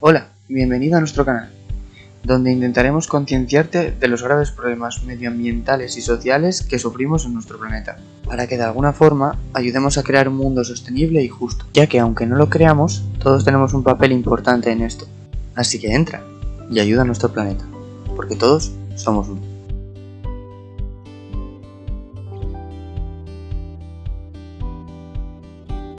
Hola, bienvenido a nuestro canal, donde intentaremos concienciarte de los graves problemas medioambientales y sociales que sufrimos en nuestro planeta, para que de alguna forma ayudemos a crear un mundo sostenible y justo, ya que aunque no lo creamos, todos tenemos un papel importante en esto. Así que entra y ayuda a nuestro planeta, porque todos somos uno.